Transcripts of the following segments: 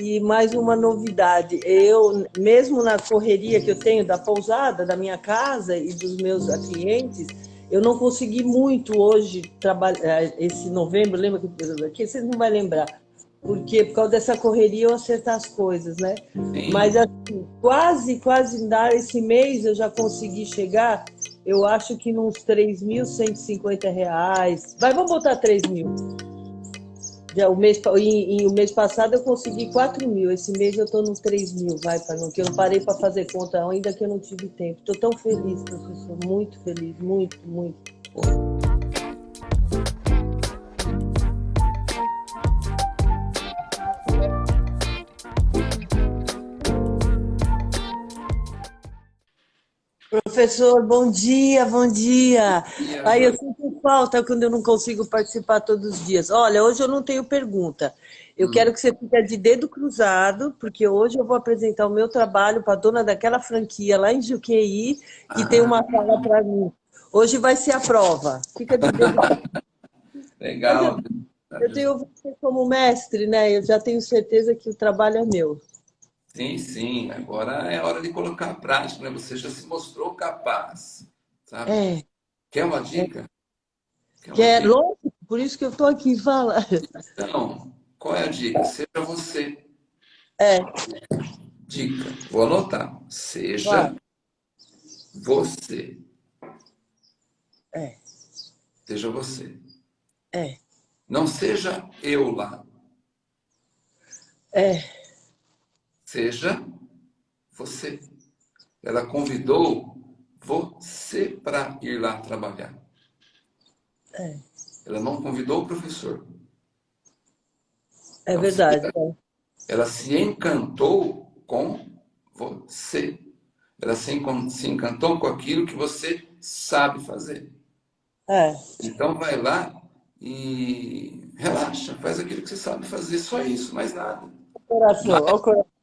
E mais uma novidade, eu, mesmo na correria que eu tenho da pousada, da minha casa e dos meus clientes, eu não consegui muito hoje trabalhar, eh, esse novembro, lembra que vocês não vão lembrar, porque por causa dessa correria eu acertar as coisas, né? Sim. Mas assim, quase, quase dar esse mês eu já consegui chegar, eu acho que nos 3.150 reais. Vai, vamos botar 3 mil. Já, o, mês, em, o mês passado eu consegui 4 mil, esse mês eu estou nos 3 mil, vai, para não, que eu não parei para fazer conta ainda que eu não tive tempo. Estou tão feliz, professor, muito feliz, muito, muito. Professor, bom dia, bom dia. Aí eu sinto falta quando eu não consigo participar todos os dias. Olha, hoje eu não tenho pergunta. Eu hum. quero que você fique de dedo cruzado, porque hoje eu vou apresentar o meu trabalho para a dona daquela franquia lá em Juqueí, que ah. tem uma sala para mim. Hoje vai ser a prova. Fica de dedo Legal. Eu tenho você como mestre, né? Eu já tenho certeza que o trabalho é meu. Sim, sim. Agora é hora de colocar a prática, né? Você já se mostrou capaz, sabe? É. Quer uma dica? Quer, Quer dica? lógico, por isso que eu estou aqui falando. Então, qual é a dica? Seja você. É. Dica, vou anotar. Seja você. É. Seja você. É. Não seja eu lá. É. Seja você. Ela convidou você para ir lá trabalhar. É. Ela não convidou o professor. É verdade. Ela, ela se encantou com você. Ela se, encantou com aquilo que você sabe fazer. É. Então vai lá e relaxa, faz aquilo que você sabe fazer, só isso, mais nada. Coração, olha o coração.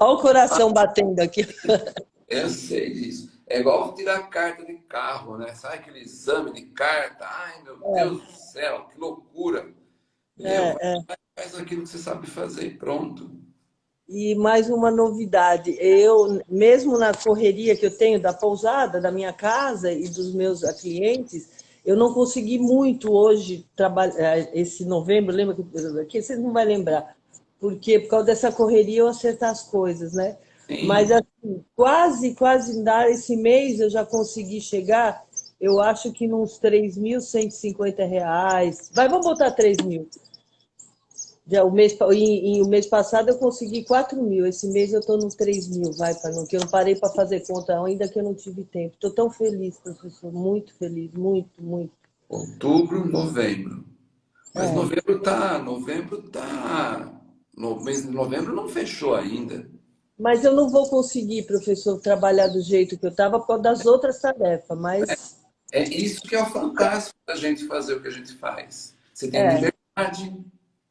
Olha o coração batendo aqui. Eu sei disso. É igual tirar carta de carro, né? Sabe aquele exame de carta? Ai, meu é. Deus do céu, que loucura. É, é. Faz aquilo que você sabe fazer e pronto. E mais uma novidade, eu, mesmo na correria que eu tenho da pousada, da minha casa e dos meus clientes, eu não consegui muito hoje trabalhar, esse novembro, lembra que vocês não vão lembrar, porque por causa dessa correria eu acertar as coisas, né? Sim. Mas assim, quase, quase dar esse mês eu já consegui chegar, eu acho que nos 3.150 reais. Vai, vamos botar 3 mil. Já, o, mês, em, em, o mês passado eu consegui 4 mil, esse mês eu estou nos 3 mil, vai, para não, que eu não parei para fazer conta ainda que eu não tive tempo. Estou tão feliz, professor, muito feliz, muito, muito. Outubro, novembro. Mas é. novembro tá, novembro tá no mês de novembro não fechou ainda. Mas eu não vou conseguir, professor, trabalhar do jeito que eu estava por causa das outras tarefas, mas... É, é, isso que é o fantástico da gente fazer o que a gente faz. Você tem é. liberdade,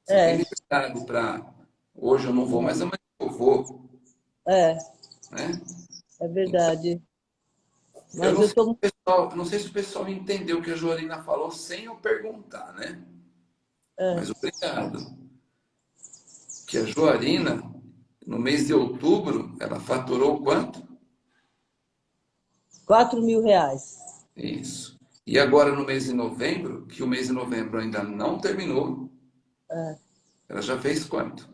você é. tem liberdade para... Hoje eu não vou, mas amanhã eu vou. É. Né? É verdade. Mas eu não, eu tô... pessoal, não sei se o pessoal entendeu o que a Joarina falou sem eu perguntar, né? É. Mas obrigado que a Joarina, no mês de outubro, ela faturou quanto? 4 mil reais. Isso. E agora no mês de novembro, que o mês de novembro ainda não terminou, é. ela já fez quanto?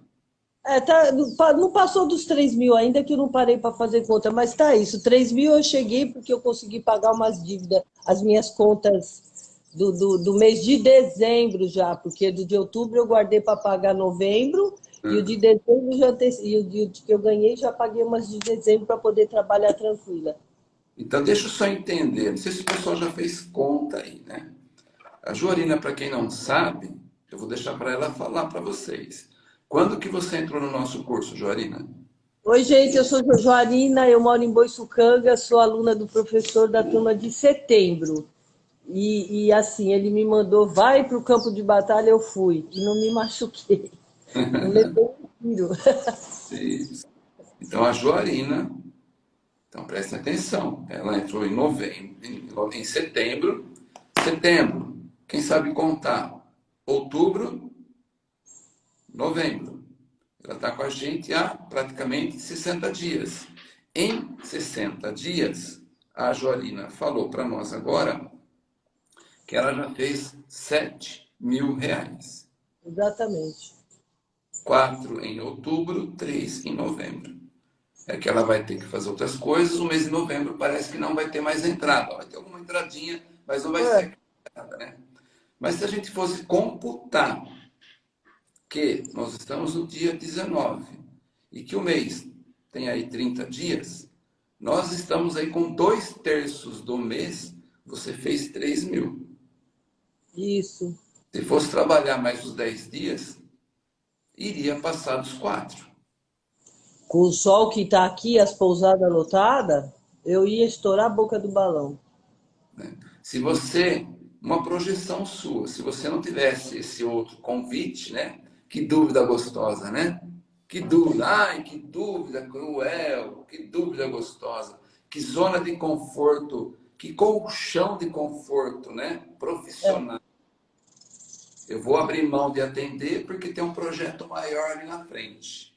É, tá, não passou dos 3 mil ainda, que eu não parei para fazer conta, mas tá isso. 3 mil eu cheguei porque eu consegui pagar umas dívidas, as minhas contas do, do, do mês de dezembro já, porque do de outubro eu guardei para pagar novembro e o de dezembro já te... e o de que eu ganhei já paguei umas de dezembro para poder trabalhar tranquila. Então deixa eu só entender, não sei se o pessoal já fez conta aí, né? A Joarina, para quem não sabe, eu vou deixar para ela falar para vocês. Quando que você entrou no nosso curso, Joarina? Oi, gente, eu sou Joarina, eu moro em Boiçucanga, sou aluna do professor da turma de setembro. E, e assim, ele me mandou, vai para o campo de batalha, eu fui. E não me machuquei. Não levou um tiro. Então, a Joarina, então prestem atenção, ela entrou em novembro, em, em setembro, setembro, quem sabe contar, outubro, novembro. Ela está com a gente há praticamente 60 dias. Em 60 dias, a Joarina falou para nós agora que ela já fez 7 mil reais. Exatamente. Quatro em outubro, três em novembro. É que ela vai ter que fazer outras coisas. O mês de novembro parece que não vai ter mais entrada. Vai ter alguma entradinha, mas não vai é. ser nada, né? Mas se a gente fosse computar que nós estamos no dia 19 e que o mês tem aí 30 dias, nós estamos aí com dois terços do mês, você fez 3 mil. Isso. Se fosse trabalhar mais os 10 dias, iria passar dos quatro. Com o sol que está aqui, as pousadas lotadas, eu ia estourar a boca do balão. Né? Se você, uma projeção sua, se você não tivesse esse outro convite, né? Que dúvida gostosa, né? Que dúvida, ai, que dúvida cruel, que dúvida gostosa, que zona de conforto, que colchão de conforto, né? Profissional. Eu vou abrir mão de atender porque tem um projeto maior ali na frente.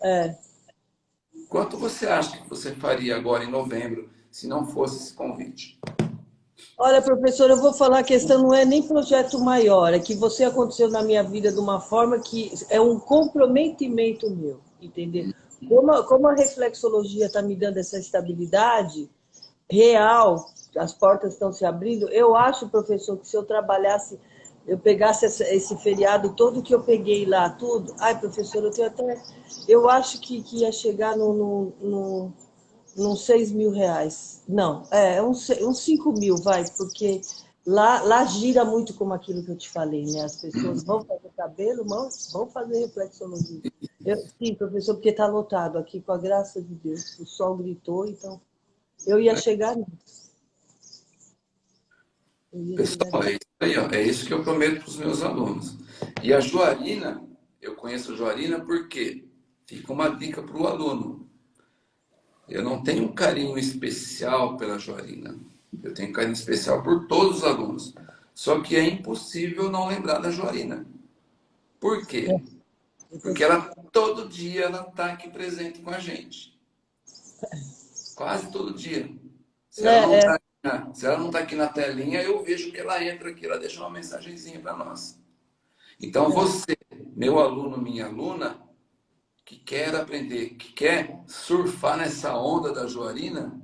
É. Quanto você acha que você faria agora em novembro se não fosse esse convite? Olha, professor, eu vou falar, a questão não é nem projeto maior, é que você aconteceu na minha vida de uma forma que é um comprometimento meu, entendeu? Como a, como a reflexologia está me dando essa estabilidade real, as portas estão se abrindo, eu acho, professor, que se eu trabalhasse eu pegasse esse feriado todo que eu peguei lá, tudo. Ai, professor, eu tenho até. Eu acho que, que ia chegar no, no, no, no 6 mil reais. Não, é, uns, uns 5 mil, vai, porque lá, lá gira muito como aquilo que eu te falei, né? As pessoas vão fazer cabelo, vão, vão fazer reflexologia. Eu, sim, professor, porque está lotado aqui, com a graça de Deus. O sol gritou, então eu ia chegar nisso. Pessoal, é isso aí, ó. é isso que eu prometo para os meus alunos. E a Joarina, eu conheço a Joarina porque fica uma dica para o aluno. Eu não tenho um carinho especial pela Joarina. Eu tenho um carinho especial por todos os alunos. Só que é impossível não lembrar da Joarina. Por quê? É. Porque ela todo dia ela está aqui presente com a gente. Quase todo dia. Se ela é, não está é. Se ela não está aqui na telinha, eu vejo que ela entra aqui, ela deixa uma mensagenzinha para nós. Então, você, meu aluno, minha aluna, que quer aprender, que quer surfar nessa onda da Joarina,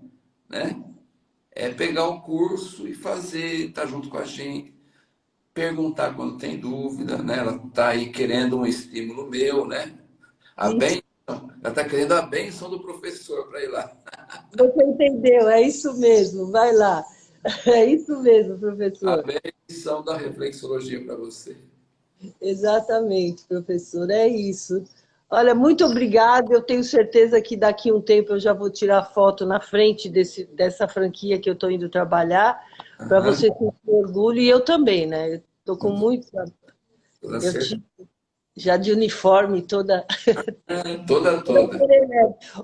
né? É pegar o curso e fazer, estar tá junto com a gente, perguntar quando tem dúvida, né? Ela está aí querendo um estímulo meu, né? A bem, ela está querendo a benção do professor para ir lá. Você entendeu, é isso mesmo, vai lá. É isso mesmo, professor. A benção da reflexologia para você. Exatamente, professor, é isso. Olha, muito obrigada. Eu tenho certeza que daqui a um tempo eu já vou tirar foto na frente desse, dessa franquia que eu estou indo trabalhar, uhum. para você ter orgulho. E eu também, né? Estou com muito. Eu tive, já de uniforme, toda... toda, toda.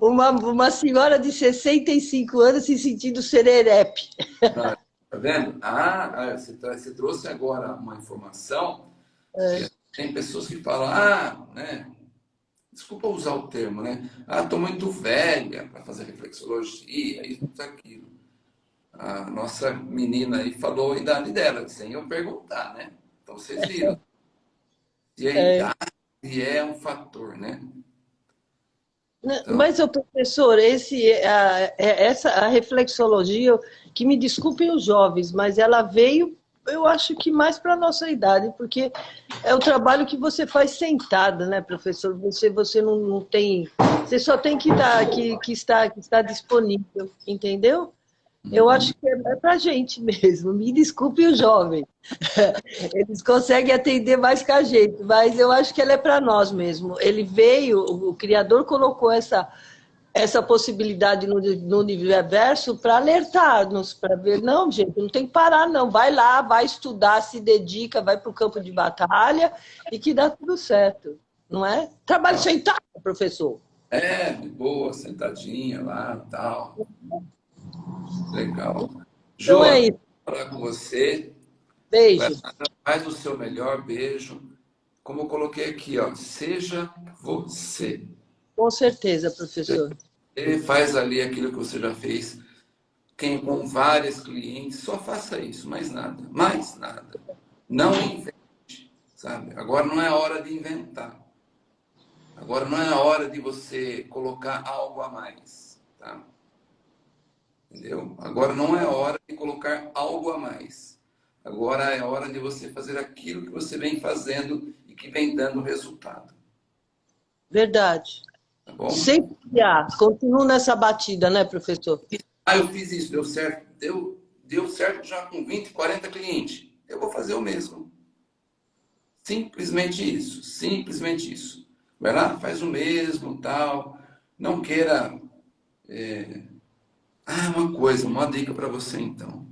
Uma, uma senhora de 65 anos se sentindo sererepe. Ah, tá vendo? Ah, você, você trouxe agora uma informação é. tem pessoas que falam, ah, né, desculpa usar o termo, né? Ah, estou muito velha para fazer reflexologia, isso, aquilo. A nossa menina aí falou a idade dela, sem eu perguntar, né? Então vocês viram. E a é. idade é um fator, né? Então... Mas, o professor, esse, a, é, essa, a reflexologia, que me desculpem os jovens, mas ela veio, eu acho que mais para a nossa idade, porque é o trabalho que você faz sentada, né, professor? Você, você não, não tem... Você só tem que, dar, que, que, estar, que estar disponível, entendeu? Eu acho que é para gente mesmo. Me desculpe o jovem. Eles conseguem atender mais que a gente, mas eu acho que ela é para nós mesmo. Ele veio, o Criador colocou essa, essa possibilidade no, no universo para alertar-nos, para ver, não, gente, não tem que parar, não. Vai lá, vai estudar, se dedica, vai para o campo de batalha e que dá tudo certo, não é? Trabalho sentado, professor. É, de boa, sentadinha lá tal. Legal. Então é isso. falar com você. Beijo. Faz o seu melhor beijo. como eu coloquei aqui, ó, seja você. Com certeza, professor. Ele faz ali aquilo que você já fez. Quem com vários clientes, só faça isso, mais nada. Mais nada. Não invente, sabe? Agora não é hora de inventar. Agora não é hora de você colocar algo a mais, tá? Entendeu? Agora não é hora de colocar algo a mais. Agora é hora de você fazer aquilo que você vem fazendo e que vem dando resultado. Verdade. Tá bom? Sem criar. Continuo nessa batida, né, professor? Ah, eu fiz isso, deu certo. Deu, deu certo já com 20, 40 clientes. Eu vou fazer o mesmo. Simplesmente isso. Simplesmente isso. Vai lá, faz o mesmo, tal. Não queira... É... Ah, uma coisa, uma dica para você, então.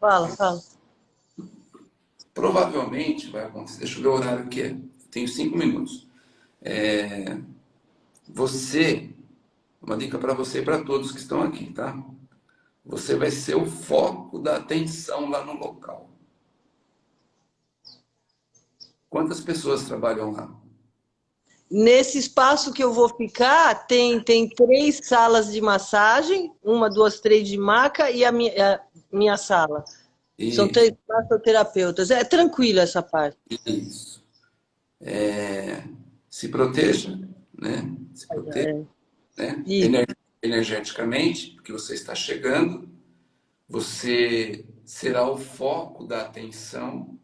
Fala, fala. Provavelmente vai acontecer... Deixa eu ver o horário que é. Tenho cinco minutos. É... Você... Uma dica para você e para todos que estão aqui, tá? Você vai ser o foco da atenção lá no local. Quantas pessoas trabalham lá? Nesse espaço que eu vou ficar, tem, tem três salas de massagem, uma, duas, três de maca e a minha, a minha sala. Isso. São três massoterapeutas. É tranquilo essa parte. Isso. É, se proteja, né? Se proteja, é. né? Ener energeticamente, porque você está chegando, você será o foco da atenção